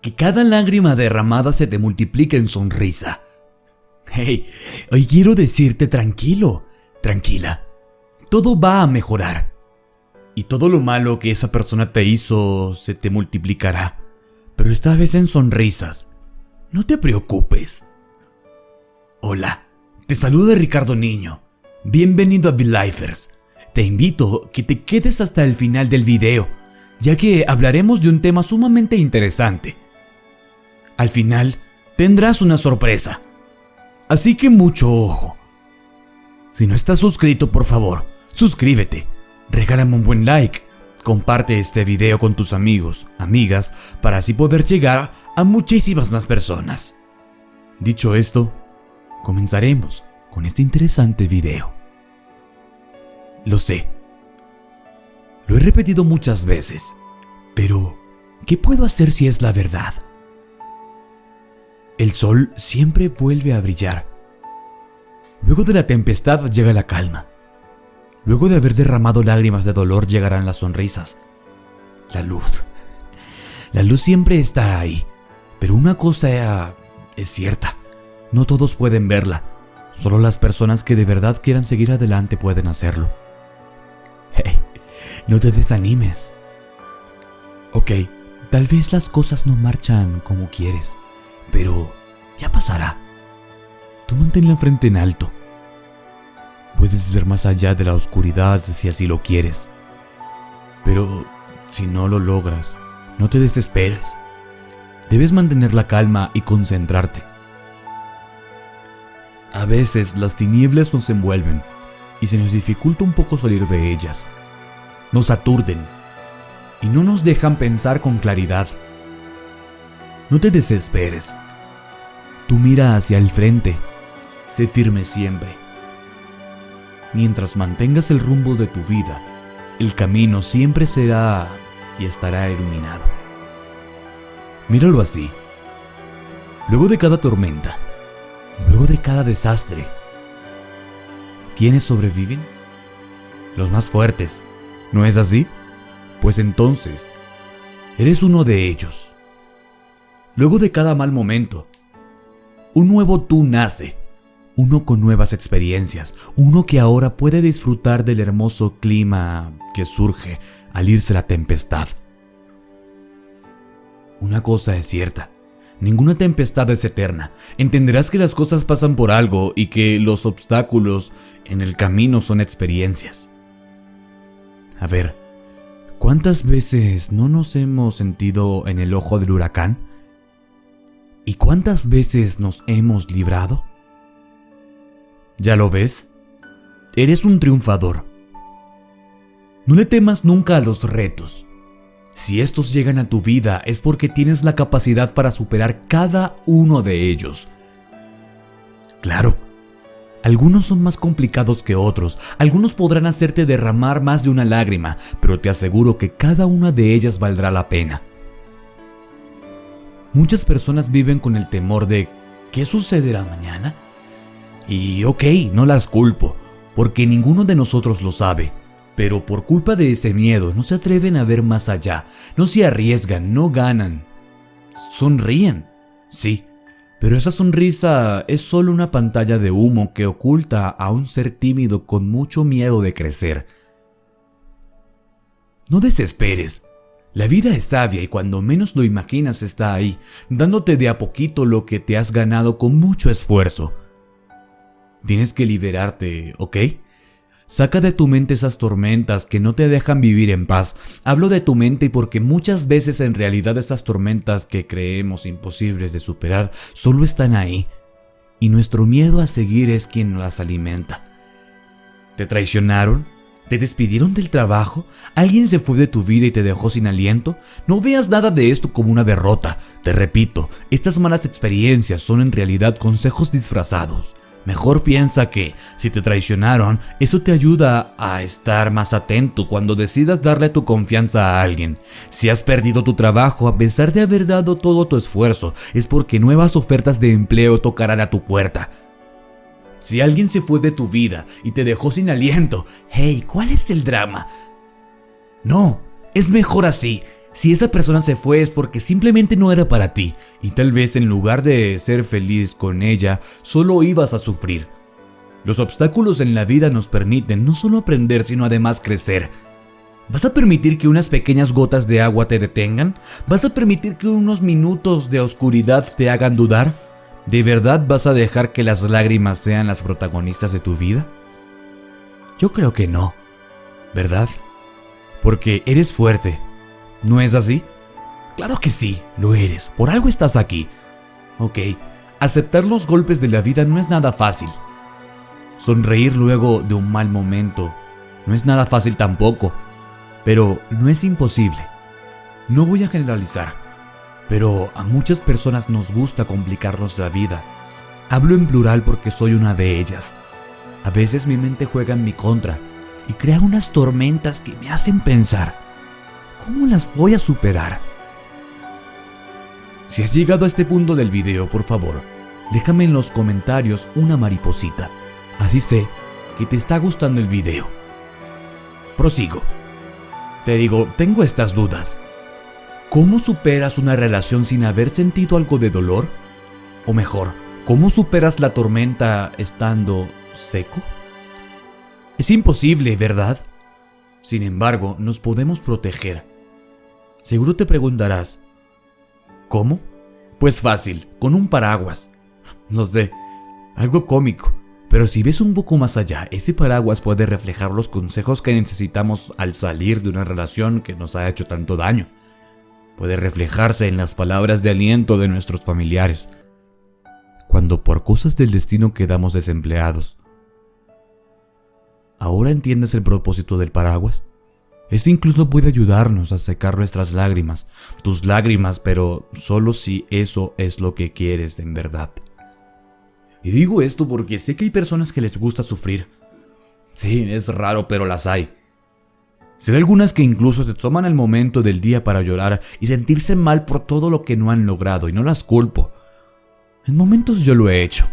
que cada lágrima derramada se te multiplique en sonrisa. Hey, hoy quiero decirte tranquilo, tranquila, todo va a mejorar. Y todo lo malo que esa persona te hizo se te multiplicará, pero esta vez en sonrisas. No te preocupes. Hola, te saluda Ricardo Niño. Bienvenido a Lifers. Te invito a que te quedes hasta el final del video, ya que hablaremos de un tema sumamente interesante. Al final, tendrás una sorpresa. Así que mucho ojo. Si no estás suscrito, por favor, suscríbete, regálame un buen like, comparte este video con tus amigos, amigas, para así poder llegar a muchísimas más personas. Dicho esto, comenzaremos con este interesante video. Lo sé. Lo he repetido muchas veces, pero ¿qué puedo hacer si es la verdad? El sol siempre vuelve a brillar. Luego de la tempestad llega la calma. Luego de haber derramado lágrimas de dolor llegarán las sonrisas. La luz. La luz siempre está ahí. Pero una cosa es cierta. No todos pueden verla. Solo las personas que de verdad quieran seguir adelante pueden hacerlo. Hey, no te desanimes. Ok, tal vez las cosas no marchan como quieres, pero ya pasará. Tú mantén la frente en alto. Puedes ver más allá de la oscuridad si así lo quieres. Pero si no lo logras, no te desesperes. Debes mantener la calma y concentrarte. A veces las tinieblas nos envuelven y se nos dificulta un poco salir de ellas. Nos aturden y no nos dejan pensar con claridad. No te desesperes. Tú mira hacia el frente. Sé firme siempre. Mientras mantengas el rumbo de tu vida, el camino siempre será y estará iluminado. Míralo así. Luego de cada tormenta, luego de cada desastre, ¿quiénes sobreviven? Los más fuertes. ¿No es así? Pues entonces, eres uno de ellos. Luego de cada mal momento, un nuevo tú nace, uno con nuevas experiencias, uno que ahora puede disfrutar del hermoso clima que surge al irse la tempestad. Una cosa es cierta, ninguna tempestad es eterna. Entenderás que las cosas pasan por algo y que los obstáculos en el camino son experiencias. A ver, ¿cuántas veces no nos hemos sentido en el ojo del huracán? ¿Y cuántas veces nos hemos librado? ¿Ya lo ves? Eres un triunfador. No le temas nunca a los retos. Si estos llegan a tu vida es porque tienes la capacidad para superar cada uno de ellos. Claro, algunos son más complicados que otros, algunos podrán hacerte derramar más de una lágrima, pero te aseguro que cada una de ellas valdrá la pena. Muchas personas viven con el temor de ¿qué sucederá mañana? Y ok, no las culpo, porque ninguno de nosotros lo sabe. Pero por culpa de ese miedo no se atreven a ver más allá, no se arriesgan, no ganan. Sonríen, sí, pero esa sonrisa es solo una pantalla de humo que oculta a un ser tímido con mucho miedo de crecer. No desesperes. La vida es sabia y cuando menos lo imaginas está ahí, dándote de a poquito lo que te has ganado con mucho esfuerzo. Tienes que liberarte, ¿ok? Saca de tu mente esas tormentas que no te dejan vivir en paz. Hablo de tu mente porque muchas veces en realidad esas tormentas que creemos imposibles de superar solo están ahí. Y nuestro miedo a seguir es quien las alimenta. ¿Te traicionaron? ¿Te despidieron del trabajo? ¿Alguien se fue de tu vida y te dejó sin aliento? No veas nada de esto como una derrota. Te repito, estas malas experiencias son en realidad consejos disfrazados. Mejor piensa que, si te traicionaron, eso te ayuda a estar más atento cuando decidas darle tu confianza a alguien. Si has perdido tu trabajo a pesar de haber dado todo tu esfuerzo, es porque nuevas ofertas de empleo tocarán a tu puerta. Si alguien se fue de tu vida y te dejó sin aliento, hey, ¿cuál es el drama? No, es mejor así. Si esa persona se fue es porque simplemente no era para ti y tal vez en lugar de ser feliz con ella, solo ibas a sufrir. Los obstáculos en la vida nos permiten no solo aprender, sino además crecer. ¿Vas a permitir que unas pequeñas gotas de agua te detengan? ¿Vas a permitir que unos minutos de oscuridad te hagan dudar? ¿De verdad vas a dejar que las lágrimas sean las protagonistas de tu vida? Yo creo que no, ¿verdad? Porque eres fuerte, ¿no es así? Claro que sí, lo eres, por algo estás aquí. Ok, aceptar los golpes de la vida no es nada fácil. Sonreír luego de un mal momento no es nada fácil tampoco, pero no es imposible. No voy a generalizar, pero a muchas personas nos gusta complicarnos la vida. Hablo en plural porque soy una de ellas. A veces mi mente juega en mi contra y crea unas tormentas que me hacen pensar, ¿cómo las voy a superar? Si has llegado a este punto del video, por favor, déjame en los comentarios una mariposita. Así sé que te está gustando el video. Prosigo. Te digo, tengo estas dudas. ¿Cómo superas una relación sin haber sentido algo de dolor? O mejor, ¿cómo superas la tormenta estando seco? Es imposible, ¿verdad? Sin embargo, nos podemos proteger. Seguro te preguntarás, ¿cómo? Pues fácil, con un paraguas. No sé, algo cómico. Pero si ves un poco más allá, ese paraguas puede reflejar los consejos que necesitamos al salir de una relación que nos ha hecho tanto daño. Puede reflejarse en las palabras de aliento de nuestros familiares. Cuando por cosas del destino quedamos desempleados, ¿Ahora entiendes el propósito del paraguas? Este incluso puede ayudarnos a secar nuestras lágrimas, tus lágrimas, pero solo si eso es lo que quieres en verdad. Y digo esto porque sé que hay personas que les gusta sufrir. Sí, es raro, pero las hay. De algunas que incluso se toman el momento del día para llorar y sentirse mal por todo lo que no han logrado y no las culpo. En momentos yo lo he hecho.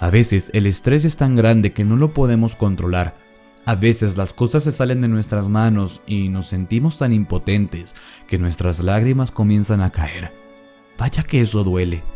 A veces el estrés es tan grande que no lo podemos controlar. A veces las cosas se salen de nuestras manos y nos sentimos tan impotentes que nuestras lágrimas comienzan a caer. Vaya que eso duele.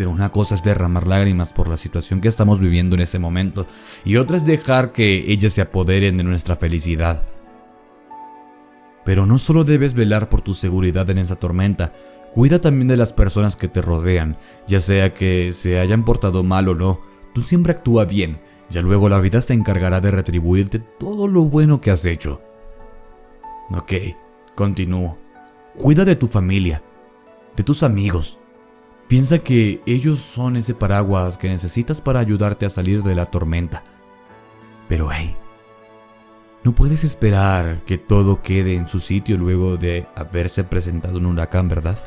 Pero una cosa es derramar lágrimas por la situación que estamos viviendo en ese momento y otra es dejar que ellas se apoderen de nuestra felicidad. Pero no solo debes velar por tu seguridad en esa tormenta, Cuida también de las personas que te rodean, ya sea que se hayan portado mal o no. Tú siempre actúa bien, ya luego la vida se encargará de retribuirte todo lo bueno que has hecho. Ok, continúo. Cuida de tu familia, de tus amigos. Piensa que ellos son ese paraguas que necesitas para ayudarte a salir de la tormenta. Pero hey, no puedes esperar que todo quede en su sitio luego de haberse presentado un huracán, ¿verdad?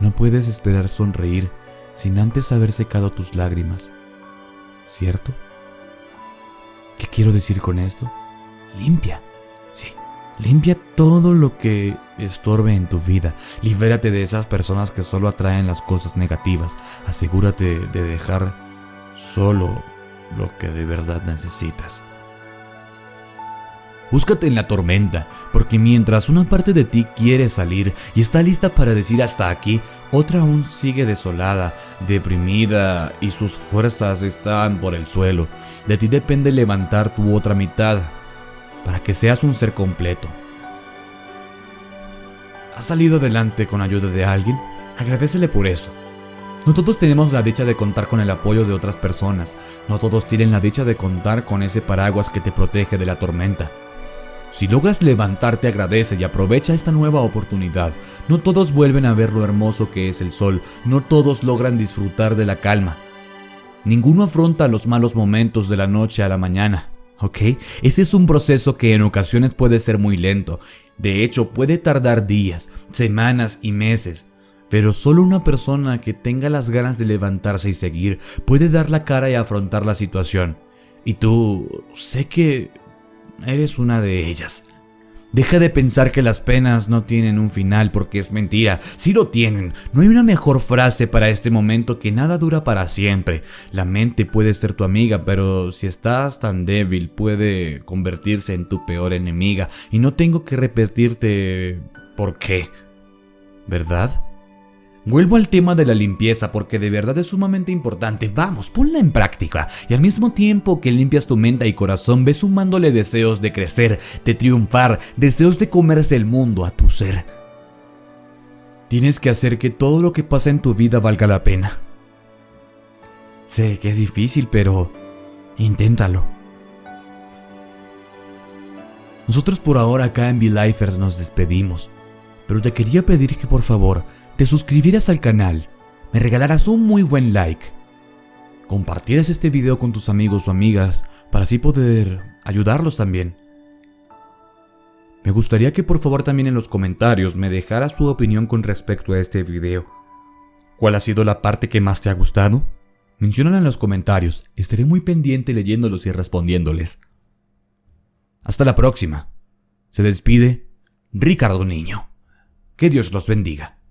No puedes esperar sonreír sin antes haber secado tus lágrimas, ¿cierto? ¿Qué quiero decir con esto? Limpia, limpia todo lo que estorbe en tu vida. Libérate de esas personas que solo atraen las cosas negativas. Asegúrate de dejar solo lo que de verdad necesitas. Búscate en la tormenta, porque mientras una parte de ti quiere salir y está lista para decir hasta aquí, otra aún sigue desolada, deprimida y sus fuerzas están por el suelo. De ti depende levantar tu otra mitad para que seas un ser completo. ¿Has salido adelante con ayuda de alguien? Agradecele por eso. No todos tenemos la dicha de contar con el apoyo de otras personas, no todos tienen la dicha de contar con ese paraguas que te protege de la tormenta. Si logras levantarte, agradece y aprovecha esta nueva oportunidad. No todos vuelven a ver lo hermoso que es el sol, no todos logran disfrutar de la calma. Ninguno afronta los malos momentos de la noche a la mañana, ¿ok? Ese es un proceso que en ocasiones puede ser muy lento. De hecho, puede tardar días, semanas y meses. Pero solo una persona que tenga las ganas de levantarse y seguir puede dar la cara y afrontar la situación. Y tú, sé que Eres una de ellas. Deja de pensar que las penas no tienen un final porque es mentira. Sí lo tienen. No hay una mejor frase para este momento que nada dura para siempre. La mente puede ser tu amiga, pero si estás tan débil puede convertirse en tu peor enemiga. Y no tengo que repetirte por qué. ¿Verdad? Vuelvo al tema de la limpieza porque de verdad es sumamente importante. Vamos, ponla en práctica. Y al mismo tiempo que limpias tu mente y corazón, ves sumándole deseos de crecer, de triunfar, deseos de comerse el mundo a tu ser. Tienes que hacer que todo lo que pasa en tu vida valga la pena. Sé que es difícil, pero inténtalo. Nosotros por ahora acá en V-Lifers nos despedimos, pero te quería pedir que por favor te suscribieras al canal, me regalaras un muy buen like, compartieras este video con tus amigos o amigas para así poder ayudarlos también. Me gustaría que por favor también en los comentarios me dejaras su opinión con respecto a este video. ¿Cuál ha sido la parte que más te ha gustado? Menciónala en los comentarios, estaré muy pendiente leyéndolos y respondiéndoles. Hasta la próxima. Se despide Ricardo Niño. Que Dios los bendiga.